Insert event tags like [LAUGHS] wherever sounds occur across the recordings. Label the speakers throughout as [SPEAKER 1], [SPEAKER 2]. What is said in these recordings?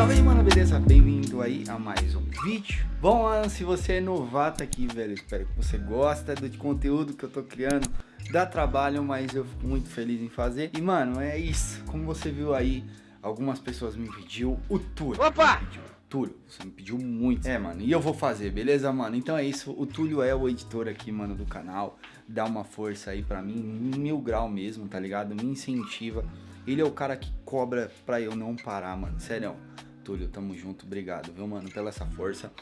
[SPEAKER 1] Salve aí, mano, beleza? Bem-vindo aí a mais um vídeo. Bom, mano, se você é novato aqui, velho, espero que você gosta do conteúdo que eu tô criando. Dá trabalho, mas eu fico muito feliz em fazer. E, mano, é isso. Como você viu aí, algumas pessoas me pediu o Túlio. Opa! Túlio, você me pediu muito. É, mano, e eu vou fazer, beleza, mano? Então é isso, o Túlio é o editor aqui, mano, do canal. Dá uma força aí pra mim, mil grau mesmo, tá ligado? Me incentiva. Ele é o cara que cobra pra eu não parar, mano. Sério, Túlio, tamo junto. Obrigado, viu, mano, pela essa força.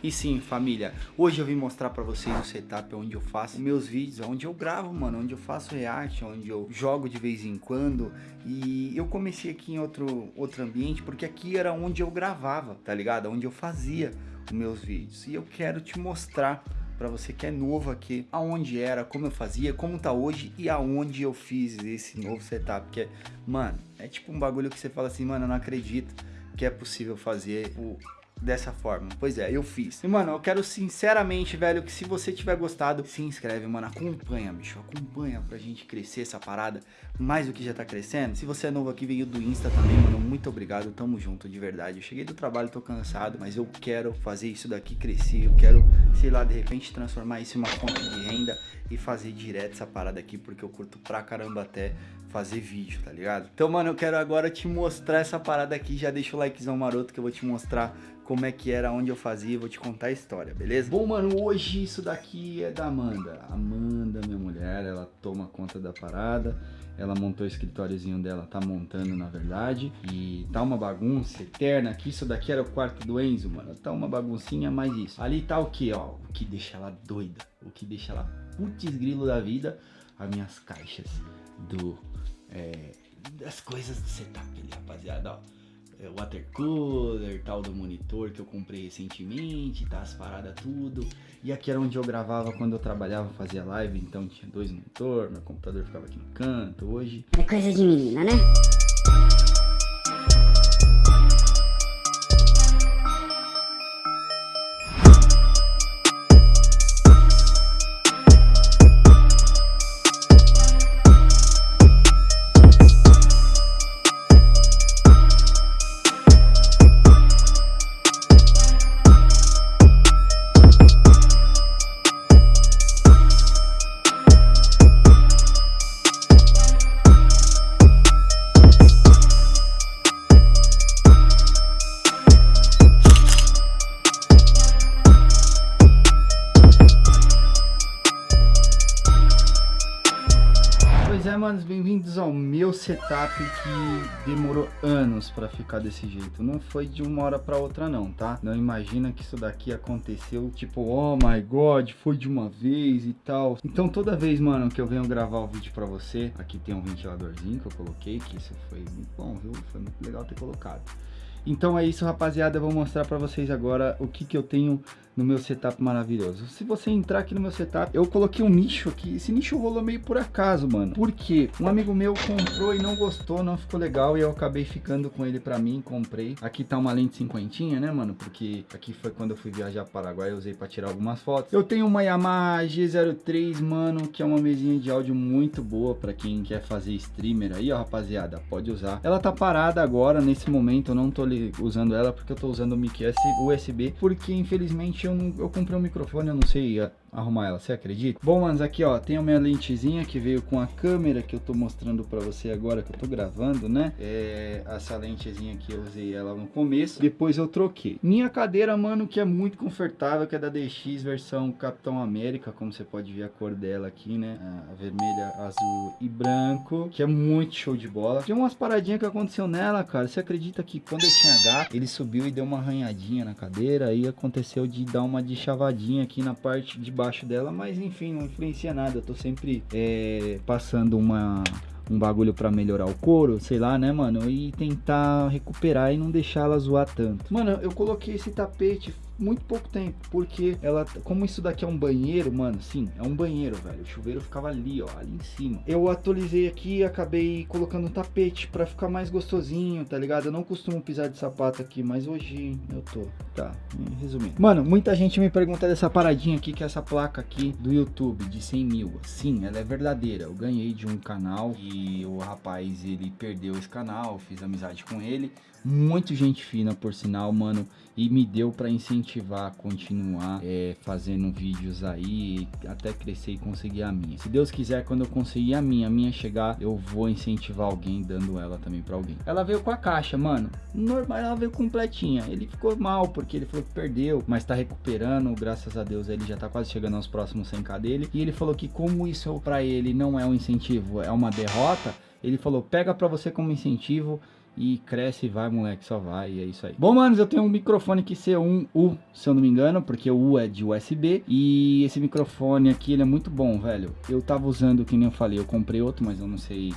[SPEAKER 1] E sim, família, hoje eu vim mostrar pra vocês o setup onde eu faço meus vídeos, onde eu gravo, mano, onde eu faço react, onde eu jogo de vez em quando. E eu comecei aqui em outro, outro ambiente, porque aqui era onde eu gravava, tá ligado? Onde eu fazia os meus vídeos. E eu quero te mostrar para você que é novo aqui, aonde era, como eu fazia, como tá hoje e aonde eu fiz esse novo setup, que é, mano, é tipo um bagulho que você fala assim, mano, eu não acredito que é possível fazer o dessa forma. Pois é, eu fiz. E, mano, eu quero sinceramente, velho, que se você tiver gostado, se inscreve, mano, acompanha, bicho, acompanha pra gente crescer essa parada mais do que já tá crescendo. Se você é novo aqui, veio do Insta também, mano, muito obrigado, tamo junto, de verdade. Eu cheguei do trabalho, tô cansado, mas eu quero fazer isso daqui crescer, eu quero, sei lá, de repente transformar isso em uma fonte de renda e fazer direto essa parada aqui, porque eu curto pra caramba até fazer vídeo, tá ligado? Então, mano, eu quero agora te mostrar essa parada aqui, já deixa o likezão maroto que eu vou te mostrar como é que era, onde eu fazia, vou te contar a história, beleza? Bom, mano, hoje isso daqui é da Amanda. Amanda, minha mulher, ela toma conta da parada. Ela montou o escritóriozinho dela, tá montando na verdade. E tá uma bagunça eterna aqui. Isso daqui era o quarto do Enzo, mano. Tá uma baguncinha, mas isso. Ali tá o que, ó? O que deixa ela doida. O que deixa ela putz grilo da vida. As minhas caixas do... É, das coisas do setup ali, rapaziada, ó water cooler, tal do monitor que eu comprei recentemente, tá as paradas tudo. E aqui era onde eu gravava quando eu trabalhava, fazia live, então tinha dois monitor, meu computador ficava aqui no canto. Hoje
[SPEAKER 2] é coisa de menina, né?
[SPEAKER 1] Manos, bem-vindos ao meu setup que demorou anos para ficar desse jeito. Não foi de uma hora para outra não, tá? Não imagina que isso daqui aconteceu tipo, oh my god, foi de uma vez e tal. Então toda vez, mano, que eu venho gravar o vídeo para você, aqui tem um ventiladorzinho que eu coloquei, que isso foi muito bom, viu? Foi muito legal ter colocado. Então é isso, rapaziada. Eu vou mostrar para vocês agora o que, que eu tenho no meu setup maravilhoso. Se você entrar aqui no meu setup, eu coloquei um nicho aqui. Esse nicho rolou meio por acaso, mano. Porque um amigo meu comprou e não gostou, não ficou legal. E eu acabei ficando com ele pra mim, comprei. Aqui tá uma lente cinquentinha, né, mano? Porque aqui foi quando eu fui viajar para Paraguai, eu usei pra tirar algumas fotos. Eu tenho uma Yamaha G03, mano, que é uma mesinha de áudio muito boa pra quem quer fazer streamer aí, ó, rapaziada. Pode usar. Ela tá parada agora, nesse momento, eu não tô usando ela porque eu tô usando o mic USB, porque infelizmente eu, não, eu comprei um microfone, eu não sei arrumar ela, você acredita? Bom, manos, aqui ó, tem a minha lentezinha que veio com a câmera que eu tô mostrando pra você agora que eu tô gravando, né? É, essa lentezinha aqui eu usei ela no começo, depois eu troquei. Minha cadeira, mano, que é muito confortável, que é da DX versão Capitão América, como você pode ver a cor dela aqui, né? A vermelha, azul e branco, que é muito show de bola. Tem umas paradinhas que aconteceu nela, cara. Você acredita que quando eu tinha gato, ele subiu e deu uma arranhadinha na cadeira, aí aconteceu de dar uma de chavadinha aqui na parte de baixo dela, mas enfim, não influencia nada. Eu tô sempre é, passando uma um bagulho para melhorar o couro, sei lá, né, mano? E tentar recuperar e não deixar ela zoar tanto. Mano, eu coloquei esse tapete muito pouco tempo, porque ela, como isso daqui é um banheiro, mano, sim, é um banheiro, velho, o chuveiro ficava ali, ó, ali em cima. Eu atualizei aqui e acabei colocando um tapete pra ficar mais gostosinho, tá ligado? Eu não costumo pisar de sapato aqui, mas hoje eu tô, tá, resumindo. Mano, muita gente me pergunta dessa paradinha aqui, que é essa placa aqui do YouTube, de 100 mil. Sim, ela é verdadeira, eu ganhei de um canal e o rapaz, ele perdeu esse canal, fiz amizade com ele, muito gente fina, por sinal, mano, e me deu para incentivar a continuar é, fazendo vídeos aí, até crescer e conseguir a minha. Se Deus quiser, quando eu conseguir a minha, a minha chegar, eu vou incentivar alguém dando ela também para alguém. Ela veio com a caixa, mano, normal, ela veio completinha. Ele ficou mal porque ele falou que perdeu, mas tá recuperando, graças a Deus ele já tá quase chegando aos próximos 100k dele. E ele falou que como isso para ele não é um incentivo, é uma derrota, ele falou, pega para você como incentivo e cresce e vai, moleque, só vai, e é isso aí. Bom, manos, eu tenho um microfone aqui C1U, se eu não me engano, porque o U é de USB, e esse microfone aqui, ele é muito bom, velho. Eu tava usando, que nem eu falei, eu comprei outro, mas eu não sei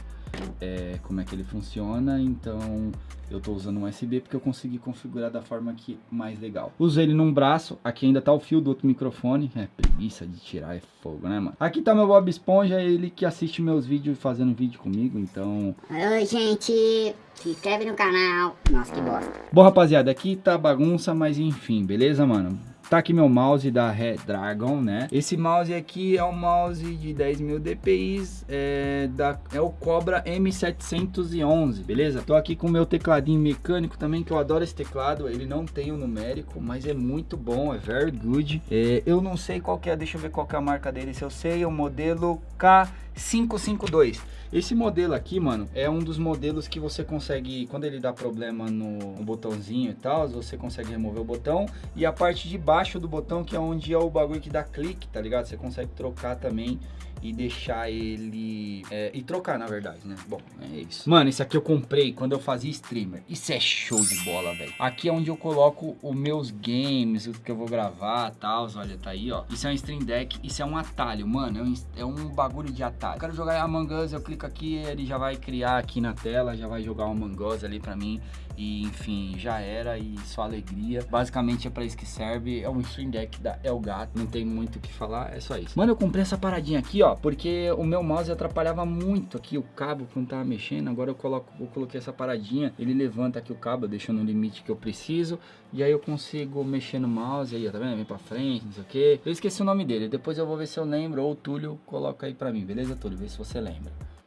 [SPEAKER 1] é, como é que ele funciona, então eu tô usando um USB porque eu consegui configurar da forma que mais legal. Usei ele num braço, aqui ainda tá o fio do outro microfone, é preguiça de tirar, é fogo, né, mano? Aqui tá meu Bob Esponja, ele que assiste meus vídeos fazendo vídeo comigo, então...
[SPEAKER 2] Oi, gente, se inscreve no canal. Nossa, que bosta.
[SPEAKER 1] Bom, rapaziada, aqui tá bagunça, mas enfim, beleza, mano? Tá aqui meu mouse da Redragon, né? Esse mouse aqui é um mouse de 10.000 dpi, é, da, é o Cobra M711, beleza? Tô aqui com o meu tecladinho mecânico também, que eu adoro esse teclado. Ele não tem o numérico, mas é muito bom, é very good. É, eu não sei qual que é, deixa eu ver qual que é a marca dele. Se eu sei, é o modelo K552. Esse modelo aqui, mano, é um dos modelos que você consegue, quando ele dá problema no, no botãozinho e tal, você consegue remover o botão e a parte de baixo do botão, que é onde é o bagulho que dá clique, tá ligado? Você consegue trocar também e deixar ele... É, e trocar, na verdade, né? Bom, é isso. Mano, esse aqui eu comprei quando eu fazia streamer. Isso é show de bola, velho. Aqui é onde eu coloco os meus games, o que eu vou gravar tal. Olha, tá aí, ó. Isso é um stream deck, isso é um atalho, mano. É um, é um bagulho de atalho. Eu quero jogar Among Us, eu clico aqui, ele já vai criar aqui na tela, já vai jogar o Among ali pra mim. E, enfim, já era e só alegria. Basicamente é pra isso que serve. É um stream deck da Elgato, não tem muito o que falar, é só isso. Mano, eu comprei essa paradinha aqui, ó, porque o meu mouse atrapalhava muito aqui o cabo quando tava mexendo. Agora eu coloco, eu coloquei essa paradinha, ele levanta aqui o cabo, deixa no limite que eu preciso. E aí eu consigo mexer no mouse aí, ó, tá vendo? Vem pra frente, não sei o que. Eu esqueci o nome dele, depois eu vou ver se eu lembro. Ou o Túlio coloca aí pra mim, beleza, Túlio? Vê se você lembra.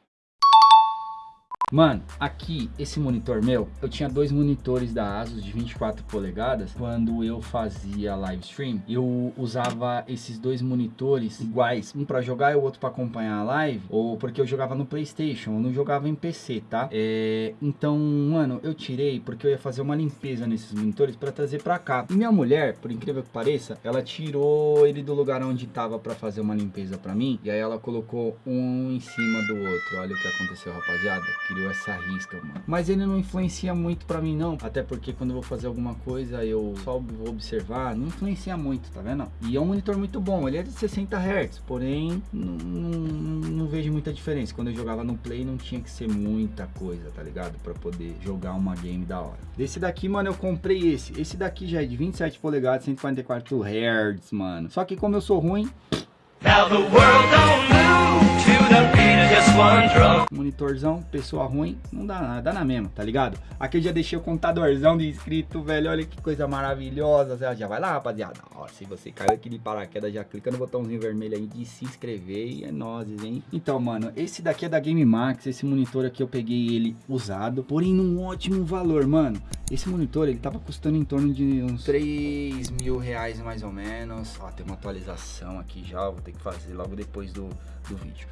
[SPEAKER 1] Mano, aqui, esse monitor meu, eu tinha dois monitores da Asus de 24 polegadas. Quando eu fazia live stream, eu usava esses dois monitores iguais. Um para jogar e o outro para acompanhar a live. Ou porque eu jogava no Playstation, eu não jogava em PC, tá? É, então, mano, eu tirei porque eu ia fazer uma limpeza nesses monitores para trazer para cá. E minha mulher, por incrível que pareça, ela tirou ele do lugar onde tava para fazer uma limpeza para mim. E aí ela colocou um em cima do outro. Olha o que aconteceu, rapaziada. Queria deu essa risca, mano. Mas ele não influencia muito pra mim, não. Até porque quando eu vou fazer alguma coisa, eu só vou observar. Não influencia muito, tá vendo? E é um monitor muito bom. Ele é de 60 Hz, porém, não, não, não vejo muita diferença. Quando eu jogava no Play, não tinha que ser muita coisa, tá ligado? Pra poder jogar uma game da hora. Desse daqui, mano, eu comprei esse. Esse daqui já é de 27 polegadas, 144 Hz, mano. Só que como eu sou ruim... Now the world don't move monitorzão, pessoa ruim, não dá nada, dá na mesma, tá ligado? Aqui eu já deixei o computadorzão de inscrito, velho, olha que coisa maravilhosa, já vai lá, rapaziada. Ó, se você caiu aqui de paraquedas, já clica no botãozinho vermelho aí de se inscrever e é nozes, hein? Então, mano, esse daqui é da Game Max, esse monitor aqui eu peguei ele usado, porém num ótimo valor, mano. Esse monitor, ele tava custando em torno de uns 3 mil reais mais ou menos. Ó, tem uma atualização aqui já, vou ter que fazer logo depois do, do vídeo.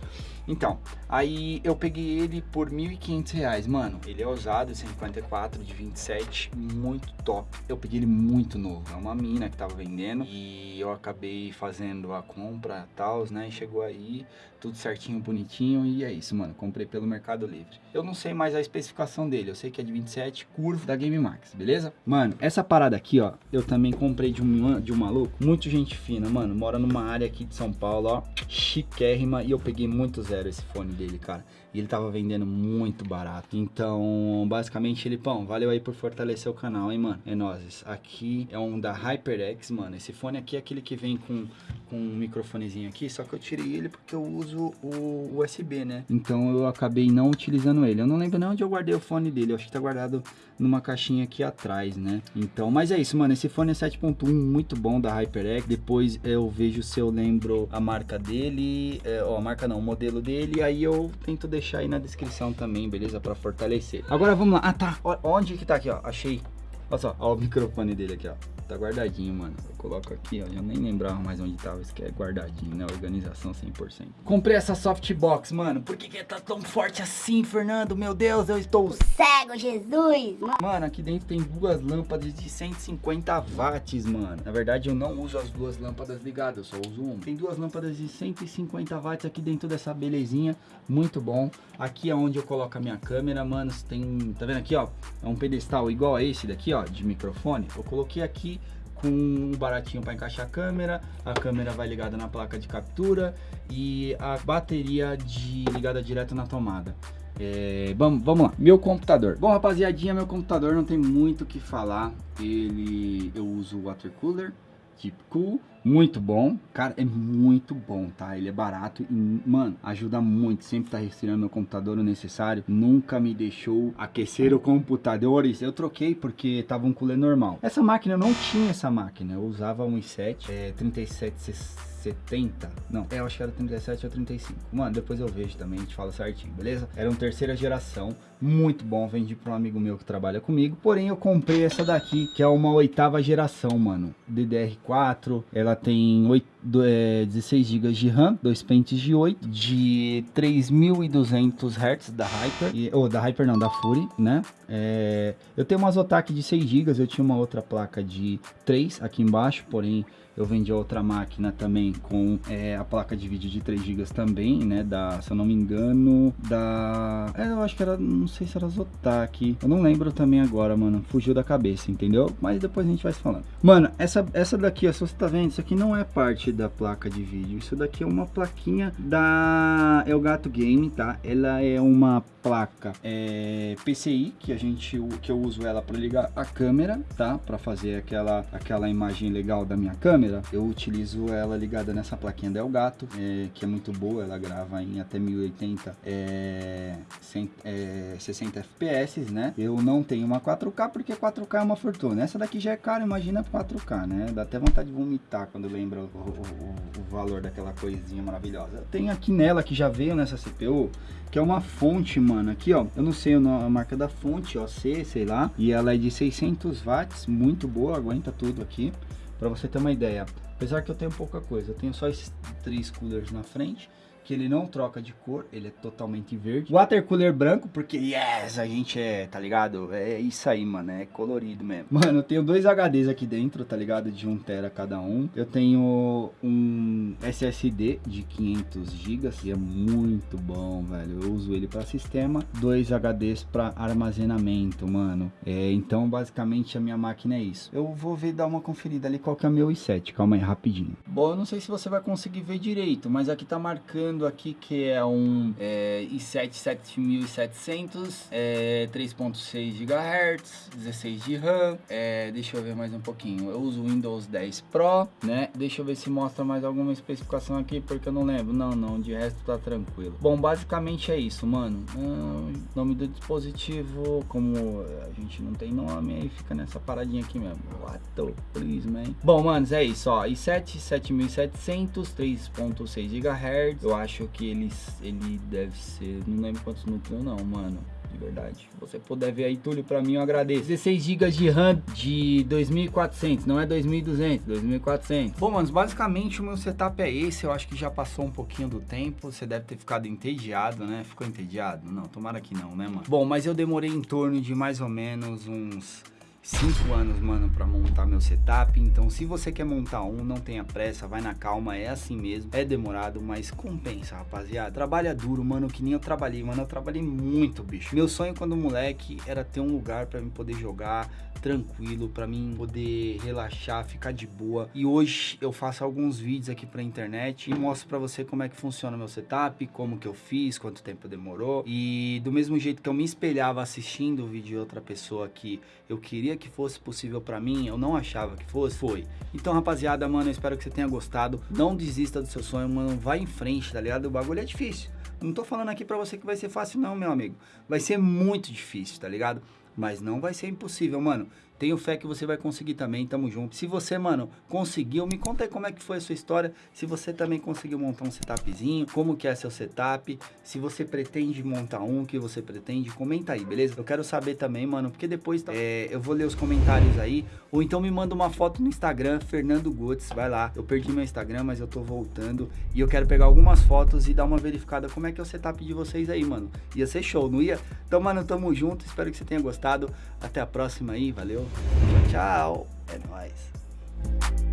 [SPEAKER 1] Então, aí eu peguei ele por 1.500 reais, mano. Ele é usado, 154 de 27, muito top. Eu peguei ele muito novo, é uma mina que tava vendendo e eu acabei fazendo a compra e tal, né? E chegou aí, tudo certinho, bonitinho e é isso, mano. Comprei pelo Mercado Livre. Eu não sei mais a especificação dele, eu sei que é de 27, curvo da Game Max, beleza? Mano, essa parada aqui, ó, eu também comprei de um, de um maluco, muito gente fina, mano. Mora numa área aqui de São Paulo, ó, chiquérrima e eu peguei muito zero esse fone dele, cara. E ele tava vendendo muito barato. Então, basicamente, ele, pão, valeu aí por fortalecer o canal, hein, mano? É nóis. Aqui é um da HyperX, mano. Esse fone aqui é aquele que vem com, com um microfonezinho aqui, só que eu tirei ele porque eu uso o USB, né? Então eu acabei não utilizando ele. Eu não lembro nem onde eu guardei o fone dele. Eu acho que tá guardado numa caixinha aqui atrás, né? Então, mas é isso, mano. Esse fone é 7.1, muito bom da HyperX. Depois eu vejo se eu lembro a marca dele, é, ó, a marca não, o modelo dele. Aí eu tento deixar aí na descrição também, beleza? Pra fortalecer. Agora vamos lá. Ah, tá. Onde que tá aqui, ó? Achei. Olha só, ó o [LAUGHS] microfone dele aqui, ó. Tá guardadinho, mano. Eu coloco aqui, ó. Já nem lembrava mais onde tava. Isso aqui é guardadinho, né? Organização 100%. Comprei essa softbox, mano. Por que que tá tão forte assim, Fernando? Meu Deus, eu estou...
[SPEAKER 2] Cego, Jesus!
[SPEAKER 1] Mano, aqui dentro tem duas lâmpadas de 150 watts, mano. Na verdade, eu não uso as duas lâmpadas ligadas, eu só uso uma. Tem duas lâmpadas de 150 watts aqui dentro dessa belezinha. Muito bom. Aqui é onde eu coloco a minha câmera, mano. Tem... Tá vendo aqui, ó? É um pedestal igual a esse daqui, ó, de microfone. Eu coloquei aqui com um baratinho para encaixar a câmera, a câmera vai ligada na placa de captura e a bateria de ligada direto na tomada. É, vamos, vamos lá, meu computador. Bom, rapaziadinha, meu computador não tem muito o que falar. Ele, eu uso water cooler, tipo cool, muito bom, cara, é muito bom, tá? Ele é barato e, mano, ajuda muito, sempre tá resfriando meu computador o necessário, nunca me deixou aquecer o computador, eu troquei porque tava um cooler normal. Essa máquina, eu não tinha essa máquina, eu usava um i7, é, 3760 70, não, eu acho que era 37 ou 35. Mano, depois eu vejo também, a gente fala certinho, beleza? Era um terceira geração, muito bom, vendi para um amigo meu que trabalha comigo, porém eu comprei essa daqui, que é uma oitava geração, mano, DDR4, ela tem 8, é, 16 GB de RAM, dois pentes de 8, de 3200 Hz da Hyper, ou da Hyper não, da Fury, né? É, eu tenho uma Zotac de 6 GB, eu tinha uma outra placa de 3 aqui embaixo, porém eu vendi outra máquina também com é, a placa de vídeo de 3 GB também, né? Da, se eu não me engano, da... É, eu acho que era, não sei se era Zotac. Eu não lembro também agora, mano. Fugiu da cabeça, entendeu? Mas depois a gente vai se falando. Mano, essa, essa daqui, ó, se você tá vendo, isso aqui não é parte da placa de vídeo. Isso daqui é uma plaquinha da Elgato Game, tá? Ela é uma placa é, PCI, que a gente, que eu uso ela para ligar a câmera, tá? Para fazer aquela, aquela imagem legal da minha câmera câmera, eu utilizo ela ligada nessa plaquinha da Elgato, é, que é muito boa, ela grava em até 1080, é, 100, é, 60 FPS, né? Eu não tenho uma 4K porque 4K é uma fortuna. Essa daqui já é cara, imagina 4K, né? Dá até vontade de vomitar quando lembra o, o, o valor daquela coisinha maravilhosa. Tem aqui nela que já veio nessa CPU, que é uma fonte, mano, aqui ó, eu não sei a marca da fonte, ó, C, sei lá, e ela é de 600 watts, muito boa, aguenta tudo aqui. Para você ter uma ideia, apesar que eu tenho pouca coisa, eu tenho só esses três coolers na frente que ele não troca de cor, ele é totalmente verde. Water cooler branco, porque yes, a gente é, tá ligado? É isso aí, mano, é colorido mesmo. [LAUGHS] Mano, eu tenho dois HDs aqui dentro, tá ligado? De 1 tera cada um. Eu tenho um SSD de 500 GB, e é muito bom, velho. Eu uso ele para sistema, dois HDs para armazenamento, mano. É, então, basicamente, a minha máquina é isso. Eu vou ver, dar uma conferida ali qual que é o meu i7, calma aí, rapidinho. Bom, eu não sei se você vai conseguir ver direito, mas aqui tá marcando aqui que é um é, i7 7700, é, 3.6 GHz, 16 de RAM, é, deixa eu ver mais um pouquinho, eu uso Windows 10 Pro, né, deixa eu ver se mostra mais alguma especificação aqui, porque eu não lembro, não, não, de resto tá tranquilo. Bom, basicamente é isso, mano, ah, nome do dispositivo, como a gente não tem nome, aí fica nessa paradinha aqui mesmo, what the please, man. Bom, manos, é isso, ó, i7 7700, 3.6 GHz, eu acho que ele, ele deve ser, não lembro quantos núcleos não, mano de verdade. Se você puder ver aí, Túlio, pra mim eu agradeço. 16 GB de RAM de 2400, não é 2200, 2400. Bom, manos, basicamente o meu setup é esse, eu acho que já passou um pouquinho do tempo, você deve ter ficado entediado, né? Ficou entediado? Não, tomara que não, né, mano? Bom, mas eu demorei em torno de mais ou menos uns cinco anos, mano, para montar meu setup. Então, se você quer montar um, não tenha pressa, vai na calma, é assim mesmo. É demorado, mas compensa, rapaziada. Trabalha duro, mano, que nem eu trabalhei, mano. Eu trabalhei muito, bicho. Meu sonho quando moleque era ter um lugar para mim poder jogar tranquilo, para mim poder relaxar, ficar de boa. E hoje eu faço alguns vídeos aqui pra internet e mostro para você como é que funciona meu setup, como que eu fiz, quanto tempo demorou. E do mesmo jeito que eu me espelhava assistindo o vídeo de outra pessoa que eu queria que fosse possível para mim, eu não achava que fosse, foi. Então, rapaziada, mano, eu espero que você tenha gostado. Não desista do seu sonho, mano, vai em frente, tá ligado? O bagulho é difícil. Não tô falando aqui pra você que vai ser fácil não, meu amigo. Vai ser muito difícil, tá ligado? Mas não vai ser impossível, mano. Tenho fé que você vai conseguir também, tamo junto. Se você, mano, conseguiu, me conta aí como é que foi a sua história. Se você também conseguiu montar um setupzinho, como que é seu setup. Se você pretende montar um, que você pretende, comenta aí, beleza? Eu quero saber também, mano, porque depois é, eu vou ler os comentários aí. Ou então me manda uma foto no Instagram, Fernando Gutz, vai lá. Eu perdi meu Instagram, mas eu tô voltando. E eu quero pegar algumas fotos e dar uma verificada como é que é o setup de vocês aí, mano. Ia ser show, não ia? Então, mano, tamo junto. Espero que você tenha gostado. Até a próxima aí, valeu. Tchau. É nóis.